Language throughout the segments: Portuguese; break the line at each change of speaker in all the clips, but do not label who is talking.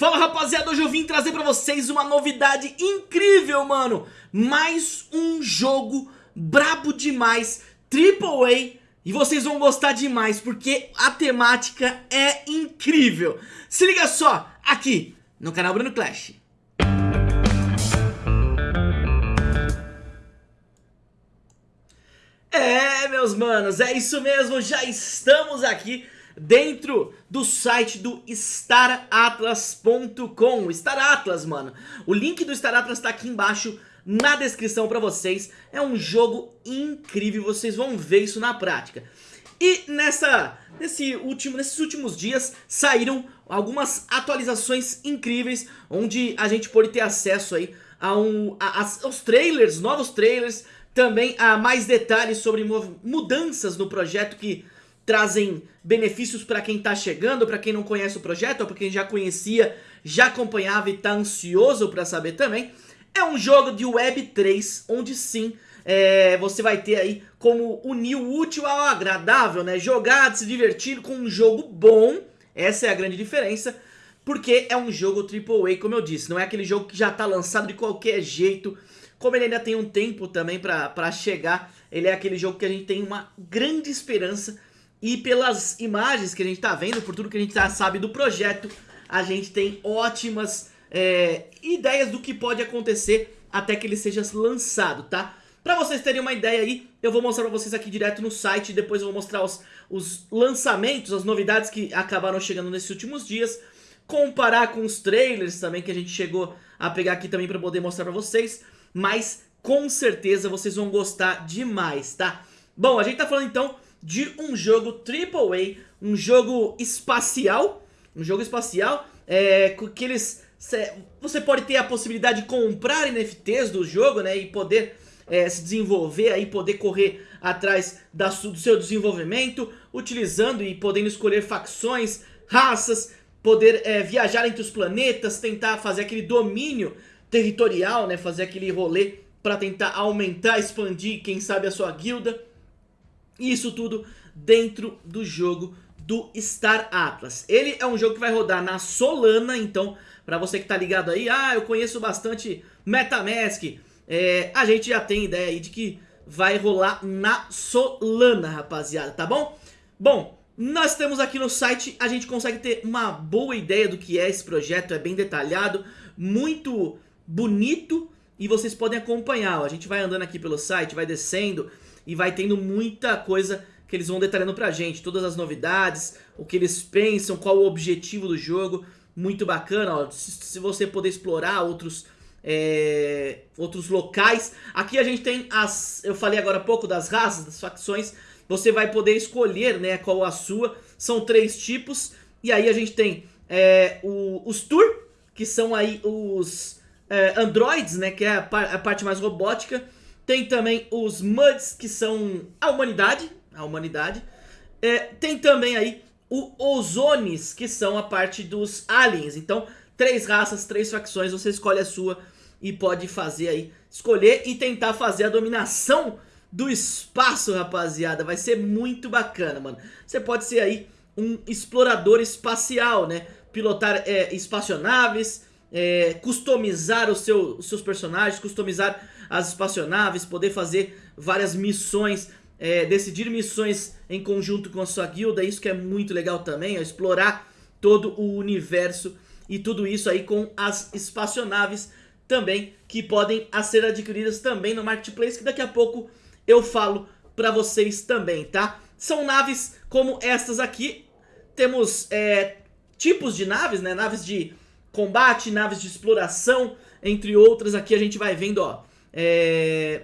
Fala rapaziada, hoje eu vim trazer pra vocês uma novidade incrível, mano. Mais um jogo brabo demais, AAA E vocês vão gostar demais, porque a temática é incrível. Se liga só, aqui no canal Bruno Clash. É, meus manos, é isso mesmo, já estamos aqui dentro do site do StarAtlas.com Star Atlas, mano. O link do Star Atlas tá aqui embaixo na descrição pra vocês. É um jogo incrível, vocês vão ver isso na prática. E nessa, nesse último, nesses últimos dias saíram algumas atualizações incríveis Onde a gente pode ter acesso aí a um, a, a, aos trailers, novos trailers Também a mais detalhes sobre mudanças no projeto que trazem benefícios para quem está chegando, para quem não conhece o projeto, ou para quem já conhecia, já acompanhava e está ansioso para saber também. É um jogo de Web 3, onde sim, é, você vai ter aí como unir o útil ao agradável, né? Jogar, se divertir com um jogo bom, essa é a grande diferença, porque é um jogo AAA, como eu disse, não é aquele jogo que já está lançado de qualquer jeito, como ele ainda tem um tempo também para chegar, ele é aquele jogo que a gente tem uma grande esperança e pelas imagens que a gente tá vendo, por tudo que a gente já sabe do projeto, a gente tem ótimas é, ideias do que pode acontecer até que ele seja lançado, tá? Pra vocês terem uma ideia aí, eu vou mostrar pra vocês aqui direto no site, depois eu vou mostrar os, os lançamentos, as novidades que acabaram chegando nesses últimos dias, comparar com os trailers também que a gente chegou a pegar aqui também pra poder mostrar pra vocês, mas com certeza vocês vão gostar demais, tá? Bom, a gente tá falando então de um jogo AAA, um jogo espacial, um jogo espacial, é, que eles... Você pode ter a possibilidade de comprar NFTs do jogo, né, e poder é, se desenvolver aí, poder correr atrás da, do seu desenvolvimento, utilizando e podendo escolher facções, raças, poder é, viajar entre os planetas, tentar fazer aquele domínio territorial, né, fazer aquele rolê para tentar aumentar, expandir, quem sabe a sua guilda. Isso tudo dentro do jogo do Star Atlas. Ele é um jogo que vai rodar na Solana, então, para você que tá ligado aí, ah, eu conheço bastante Metamask, é, a gente já tem ideia aí de que vai rolar na Solana, rapaziada, tá bom? Bom, nós temos aqui no site, a gente consegue ter uma boa ideia do que é esse projeto, é bem detalhado, muito bonito e vocês podem acompanhar, ó, a gente vai andando aqui pelo site, vai descendo, e vai tendo muita coisa que eles vão detalhando pra gente, todas as novidades, o que eles pensam, qual o objetivo do jogo, muito bacana, ó, se, você poder explorar outros, é, outros locais. Aqui a gente tem as, eu falei agora há pouco das raças, das facções, você vai poder escolher né, qual a sua, são três tipos, e aí a gente tem é, o, os Tour, que são aí os é, androids, né, que é a, par, a parte mais robótica, tem também os Muds, que são a humanidade. A humanidade. É, tem também aí o Ozones, que são a parte dos aliens. Então, três raças, três facções, você escolhe a sua e pode fazer aí, escolher e tentar fazer a dominação do espaço, rapaziada. Vai ser muito bacana, mano. Você pode ser aí um explorador espacial, né? Pilotar é, espaçonaves, é, customizar o seu, os seus personagens, customizar as espaçonaves, poder fazer várias missões, é, decidir missões em conjunto com a sua guilda, isso que é muito legal também, ó, explorar todo o universo e tudo isso aí com as espaçonaves também, que podem ser adquiridas também no Marketplace, que daqui a pouco eu falo pra vocês também, tá? São naves como estas aqui, temos é, tipos de naves, né? Naves de combate, naves de exploração, entre outras. Aqui a gente vai vendo, ó, é,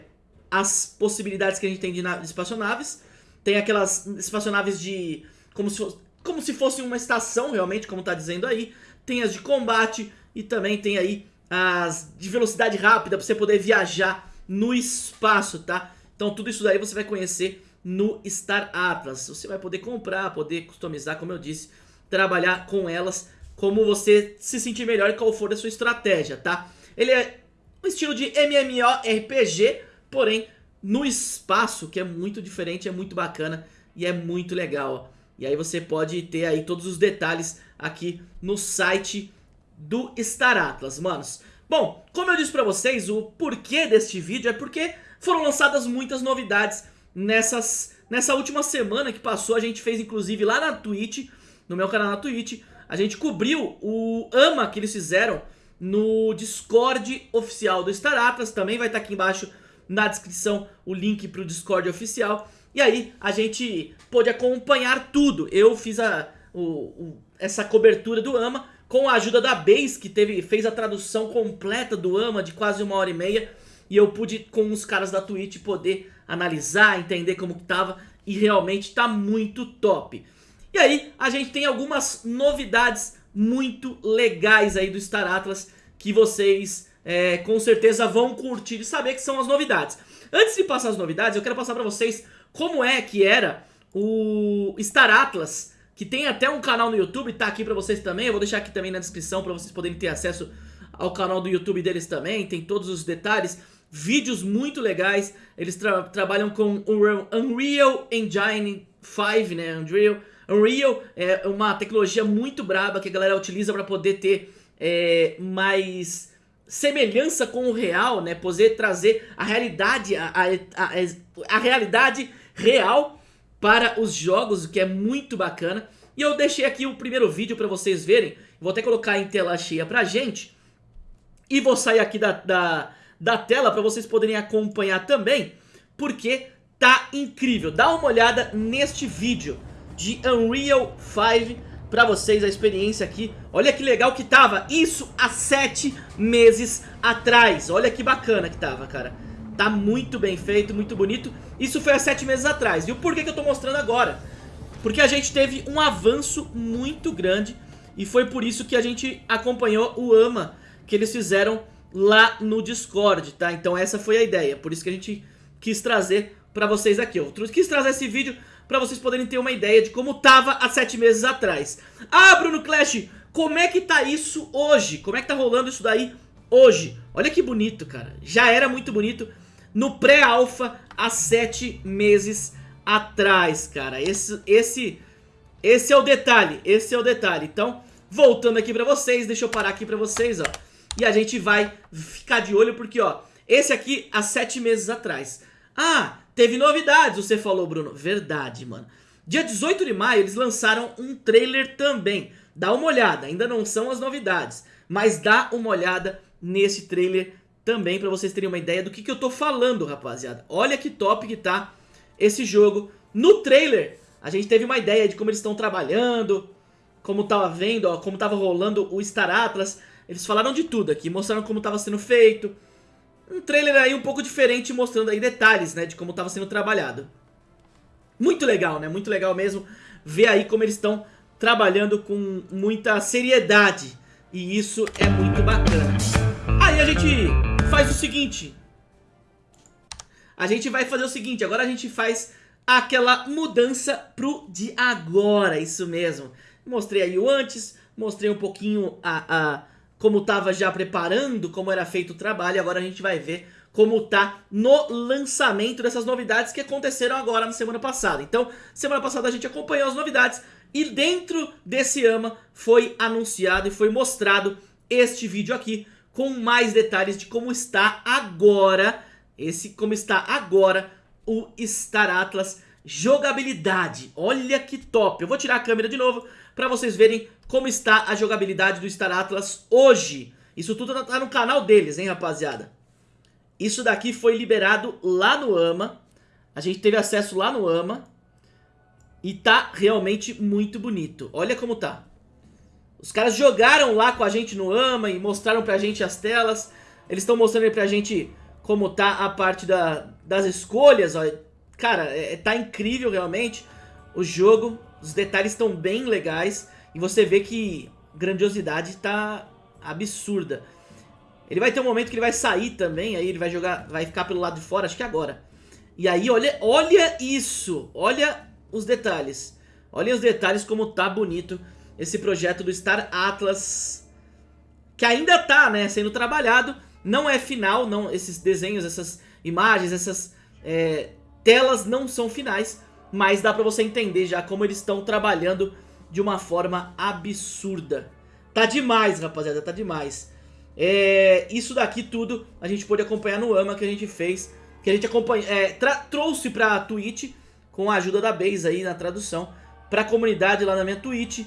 as possibilidades que a gente tem de, de espaçonaves. Tem aquelas espaçonaves de... Como se, como se fosse uma estação, realmente, como tá dizendo aí. Tem as de combate e também tem aí as de velocidade rápida, para você poder viajar no espaço, tá? Então tudo isso daí você vai conhecer no Star Atlas. Você vai poder comprar, poder customizar, como eu disse, trabalhar com elas como você se sentir melhor e qual for a sua estratégia, tá? Ele é um estilo de MMORPG, porém no espaço, que é muito diferente, é muito bacana e é muito legal. E aí você pode ter aí todos os detalhes aqui no site do Star Atlas, manos. Bom, como eu disse pra vocês, o porquê deste vídeo é porque foram lançadas muitas novidades nessas, nessa última semana que passou. A gente fez inclusive lá na Twitch, no meu canal na Twitch, a gente cobriu o AMA que eles fizeram no Discord oficial do Star Atlas. Também vai estar aqui embaixo na descrição o link pro Discord oficial. E aí a gente pôde acompanhar tudo. Eu fiz a, o, o, essa cobertura do AMA com a ajuda da Base, que teve, fez a tradução completa do AMA de quase uma hora e meia. E eu pude, com os caras da Twitch, poder analisar, entender como que tava. E realmente tá muito top. E aí, a gente tem algumas novidades muito legais aí do Star Atlas que vocês é, com certeza vão curtir e saber que são as novidades. Antes de passar as novidades, eu quero passar pra vocês como é que era o Star Atlas, que tem até um canal no YouTube, tá aqui pra vocês também, eu vou deixar aqui também na descrição pra vocês poderem ter acesso ao canal do YouTube deles também, tem todos os detalhes, vídeos muito legais, eles tra trabalham com o Unreal Engine 5, né, Unreal, Unreal é uma tecnologia muito braba que a galera utiliza pra poder ter é, mais semelhança com o real, né? Poder trazer a realidade, a, a, a, a realidade real para os jogos, o que é muito bacana. E eu deixei aqui o primeiro vídeo para vocês verem. Vou até colocar em tela cheia pra gente. E vou sair aqui da, da, da tela para vocês poderem acompanhar também. Porque tá incrível. Dá uma olhada neste vídeo de Unreal 5 pra vocês a experiência aqui. Olha que legal que tava. Isso há sete meses atrás. Olha que bacana que tava, cara. Tá muito bem feito, muito bonito. Isso foi há sete meses atrás. E o porquê que eu tô mostrando agora? Porque a gente teve um avanço muito grande. E foi por isso que a gente acompanhou o AMA que eles fizeram lá no Discord, tá? Então essa foi a ideia. Por isso que a gente quis trazer pra vocês aqui. Eu quis trazer esse vídeo pra vocês poderem ter uma ideia de como tava há sete meses atrás. Ah, Bruno Clash, como é que tá isso hoje? Como é que tá rolando isso daí hoje? Olha que bonito, cara. Já era muito bonito no pré-alpha há sete meses atrás, cara. Esse, esse, esse é o detalhe, esse é o detalhe. Então, voltando aqui pra vocês, deixa eu parar aqui pra vocês, ó. E a gente vai ficar de olho porque, ó, esse aqui há sete meses atrás. Ah, Teve novidades, você falou, Bruno. Verdade, mano. Dia 18 de maio eles lançaram um trailer também. Dá uma olhada, ainda não são as novidades. Mas dá uma olhada nesse trailer também pra vocês terem uma ideia do que, que eu tô falando, rapaziada. Olha que top que tá esse jogo. No trailer, a gente teve uma ideia de como eles estão trabalhando, como tava vendo, ó, como tava rolando o Star Atlas. Eles falaram de tudo aqui, mostraram como tava sendo feito, um trailer aí um pouco diferente, mostrando aí detalhes, né, de como estava sendo trabalhado. Muito legal, né, muito legal mesmo ver aí como eles estão trabalhando com muita seriedade. E isso é muito bacana. Aí a gente faz o seguinte. A gente vai fazer o seguinte, agora a gente faz aquela mudança pro de agora, isso mesmo. Mostrei aí o antes, mostrei um pouquinho a, a como estava já preparando, como era feito o trabalho, agora a gente vai ver como tá no lançamento dessas novidades que aconteceram agora na semana passada. Então, semana passada a gente acompanhou as novidades e dentro desse AMA foi anunciado e foi mostrado este vídeo aqui com mais detalhes de como está agora, esse como está agora o Star Atlas jogabilidade. Olha que top. Eu vou tirar a câmera de novo para vocês verem como está a jogabilidade do Star Atlas hoje. Isso tudo tá, tá no canal deles, hein, rapaziada? Isso daqui foi liberado lá no AMA. A gente teve acesso lá no AMA. E tá realmente muito bonito. Olha como tá. Os caras jogaram lá com a gente no AMA e mostraram pra gente as telas. Eles estão mostrando aí pra gente como tá a parte da, das escolhas. Ó. Cara, é, tá incrível realmente o jogo. Os detalhes estão bem legais. E você vê que grandiosidade tá absurda. Ele vai ter um momento que ele vai sair também, aí ele vai jogar, vai ficar pelo lado de fora, acho que agora. E aí, olha, olha isso, olha os detalhes. Olha os detalhes como tá bonito esse projeto do Star Atlas, que ainda tá, né, sendo trabalhado. Não é final, não, esses desenhos, essas imagens, essas é, telas não são finais, mas dá pra você entender já como eles estão trabalhando de uma forma absurda. Tá demais, rapaziada, tá demais. É, isso daqui tudo a gente pôde acompanhar no AMA que a gente fez, que a gente é, trouxe pra Twitch, com a ajuda da Base aí na tradução, pra comunidade lá na minha Twitch,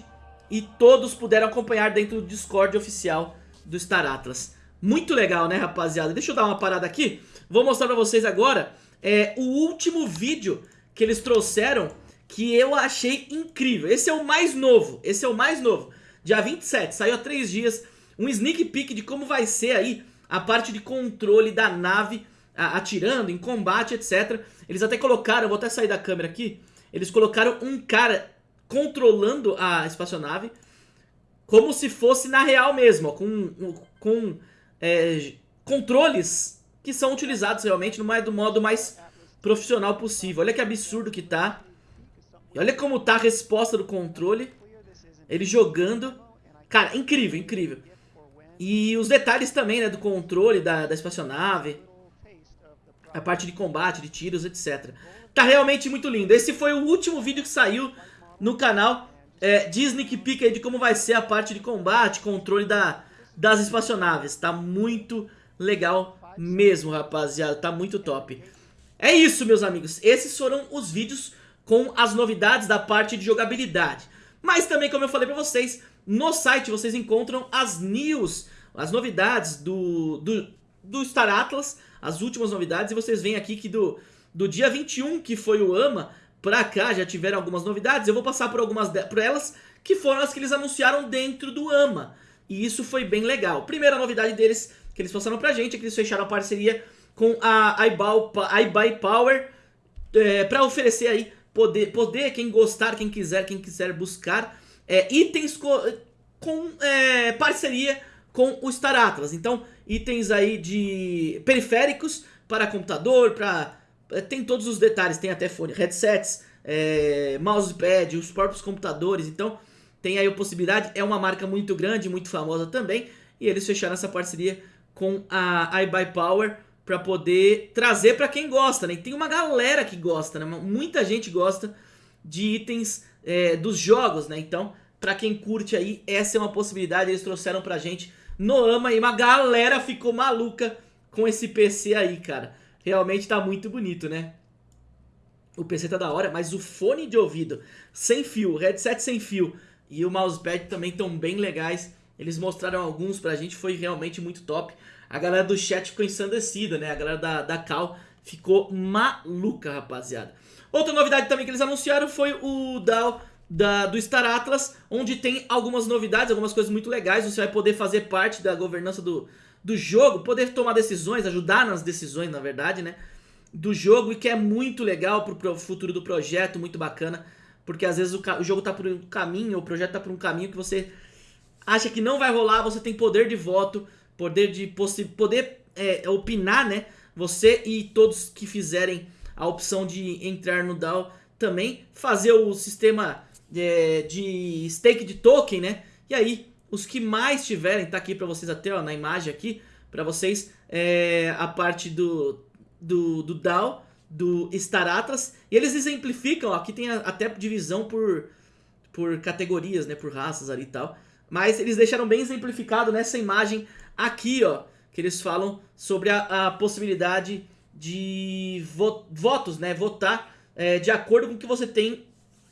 e todos puderam acompanhar dentro do Discord oficial do Star Atlas. Muito legal, né, rapaziada? Deixa eu dar uma parada aqui. Vou mostrar pra vocês agora é, o último vídeo que eles trouxeram que eu achei incrível. Esse é o mais novo, esse é o mais novo. Dia 27, saiu há três dias, um sneak peek de como vai ser aí a parte de controle da nave atirando, em combate, etc. Eles até colocaram, vou até sair da câmera aqui, eles colocaram um cara controlando a espaçonave como se fosse na real mesmo, ó, com, com é, controles que são utilizados realmente no do modo mais profissional possível. Olha que absurdo que tá. E olha como tá a resposta do controle. Ele jogando. Cara, incrível, incrível. E os detalhes também, né, do controle da, da espaçonave. A parte de combate, de tiros, etc. Tá realmente muito lindo. Esse foi o último vídeo que saiu no canal. É, Disney que pica aí de como vai ser a parte de combate, controle da, das espaçonaves. Tá muito legal mesmo, rapaziada. Tá muito top. É isso, meus amigos. Esses foram os vídeos com as novidades da parte de jogabilidade. Mas também, como eu falei pra vocês, no site vocês encontram as news, as novidades do, do, do Star Atlas, as últimas novidades. E vocês veem aqui que do, do dia 21, que foi o AMA, pra cá já tiveram algumas novidades. Eu vou passar por algumas por elas, que foram as que eles anunciaram dentro do AMA. E isso foi bem legal. Primeira novidade deles, que eles passaram pra gente, é que eles fecharam a parceria com a iBuy Power é, para oferecer aí poder, poder, quem gostar, quem quiser, quem quiser buscar é, itens co com é, parceria com o Star Atlas. Então, itens aí de periféricos para computador, para é, tem todos os detalhes, tem até fone, headsets, é, mousepad, os próprios computadores. Então, tem aí a possibilidade. É uma marca muito grande, muito famosa também. E eles fecharam essa parceria com a iBuyPower Power para poder trazer para quem gosta, né? E tem uma galera que gosta, né? Muita gente gosta de itens é, dos jogos, né? Então, para quem curte aí, essa é uma possibilidade. Eles trouxeram pra gente no AMA e uma galera ficou maluca com esse PC aí, cara. Realmente tá muito bonito, né? O PC tá da hora, mas o fone de ouvido sem fio, headset sem fio e o mousepad também estão bem legais. Eles mostraram alguns pra gente, foi realmente muito top a galera do chat ficou ensandecida, né? A galera da, da Cal ficou maluca, rapaziada. Outra novidade também que eles anunciaram foi o DAO da, do Star Atlas, onde tem algumas novidades, algumas coisas muito legais. Você vai poder fazer parte da governança do, do jogo, poder tomar decisões, ajudar nas decisões, na verdade, né? Do jogo, e que é muito legal pro, pro futuro do projeto, muito bacana. Porque às vezes o, o jogo tá por um caminho, o projeto tá por um caminho que você acha que não vai rolar, você tem poder de voto poder de poder é, opinar, né? Você e todos que fizerem a opção de entrar no DAO também fazer o sistema é, de stake de token, né? E aí, os que mais tiverem, tá aqui para vocês até ó, na imagem aqui, para vocês é, a parte do, do, do DAO, do Star Atlas, e eles exemplificam, ó, aqui tem a, até divisão por, por categorias, né, por raças ali e tal, mas eles deixaram bem exemplificado nessa imagem aqui, ó, que eles falam sobre a, a possibilidade de vo votos, né, votar é, de acordo com o que você tem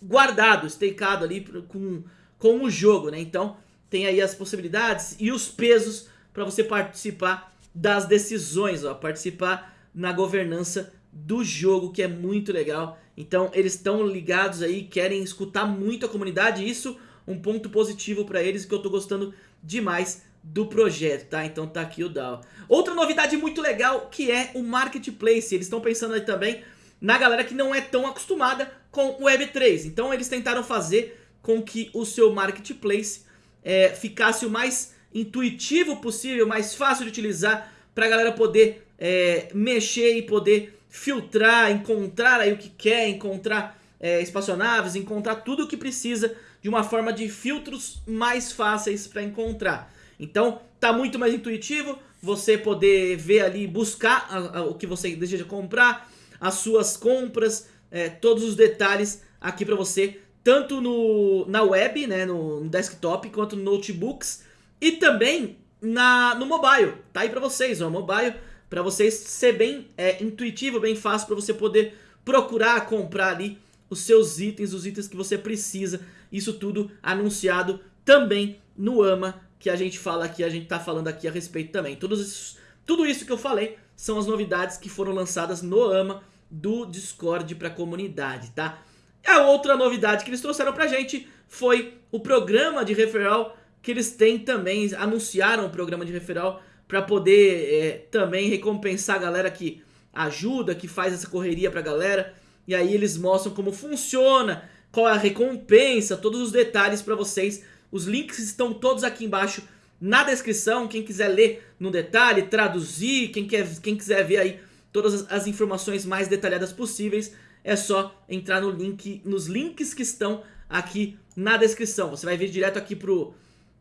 guardado, stakeado ali com, com o jogo, né, então tem aí as possibilidades e os pesos para você participar das decisões, ó, participar na governança do jogo, que é muito legal. Então eles estão ligados aí, querem escutar muito a comunidade, isso um ponto positivo para eles que eu tô gostando demais do projeto, tá? Então tá aqui o DAO. Outra novidade muito legal que é o Marketplace. Eles estão pensando aí também na galera que não é tão acostumada com o Web3. Então eles tentaram fazer com que o seu Marketplace é, ficasse o mais intuitivo possível, mais fácil de utilizar para a galera poder é, mexer e poder filtrar, encontrar aí o que quer, encontrar é, espaçonaves, encontrar tudo o que precisa de uma forma de filtros mais fáceis para encontrar. Então tá muito mais intuitivo você poder ver ali, buscar a, a, o que você deseja comprar, as suas compras, é, todos os detalhes aqui para você, tanto no, na web, né, no, no desktop, quanto no notebooks e também na, no mobile, tá aí pra vocês, ó, mobile, pra vocês ser bem é, intuitivo, bem fácil pra você poder procurar comprar ali os seus itens, os itens que você precisa, isso tudo anunciado também no AMA, que a gente fala aqui, a gente tá falando aqui a respeito também. Todos esses, tudo isso que eu falei são as novidades que foram lançadas no AMA do Discord pra comunidade, tá? A outra novidade que eles trouxeram pra gente foi o programa de referral que eles têm também, anunciaram o programa de referral para poder é, também recompensar a galera que ajuda, que faz essa correria pra galera. E aí eles mostram como funciona, qual é a recompensa, todos os detalhes pra vocês. Os links estão todos aqui embaixo na descrição, quem quiser ler no detalhe, traduzir, quem, quer, quem quiser ver aí todas as, as informações mais detalhadas possíveis, é só entrar no link, nos links que estão aqui na descrição. Você vai vir direto aqui pro,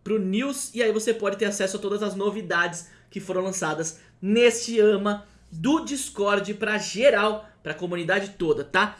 pro News e aí você pode ter acesso a todas as novidades que foram lançadas neste AMA do Discord pra geral, pra comunidade toda, tá?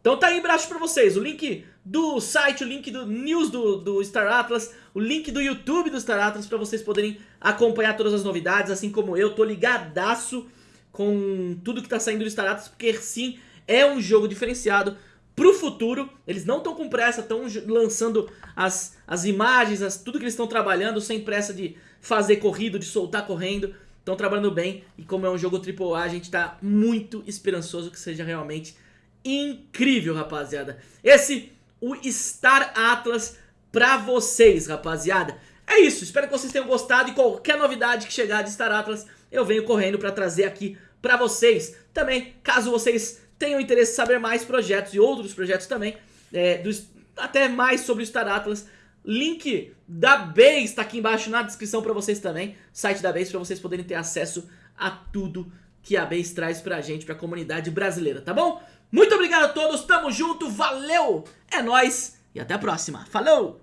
Então tá aí embaixo pra vocês o link do site, o link do news do, do Star Atlas, o link do YouTube do Star Atlas pra vocês poderem acompanhar todas as novidades, assim como eu, tô ligadaço com tudo que tá saindo do Star Atlas, porque sim, é um jogo diferenciado pro futuro, eles não estão com pressa, estão lançando as, as imagens, as, tudo que eles estão trabalhando, sem pressa de fazer corrido, de soltar correndo, estão trabalhando bem, e como é um jogo AAA, a gente tá muito esperançoso que seja realmente incrível, rapaziada. Esse, o Star Atlas pra vocês, rapaziada. É isso, espero que vocês tenham gostado e qualquer novidade que chegar de Star Atlas, eu venho correndo pra trazer aqui pra vocês. Também, caso vocês tenham interesse em saber mais projetos e outros projetos também, é, do, até mais sobre o Star Atlas, link da Base está aqui embaixo na descrição pra vocês também, site da Base pra vocês poderem ter acesso a tudo que a Base traz pra gente, pra comunidade brasileira, tá bom? Muito obrigado a todos, tamo junto, valeu, é nóis e até a próxima, falou!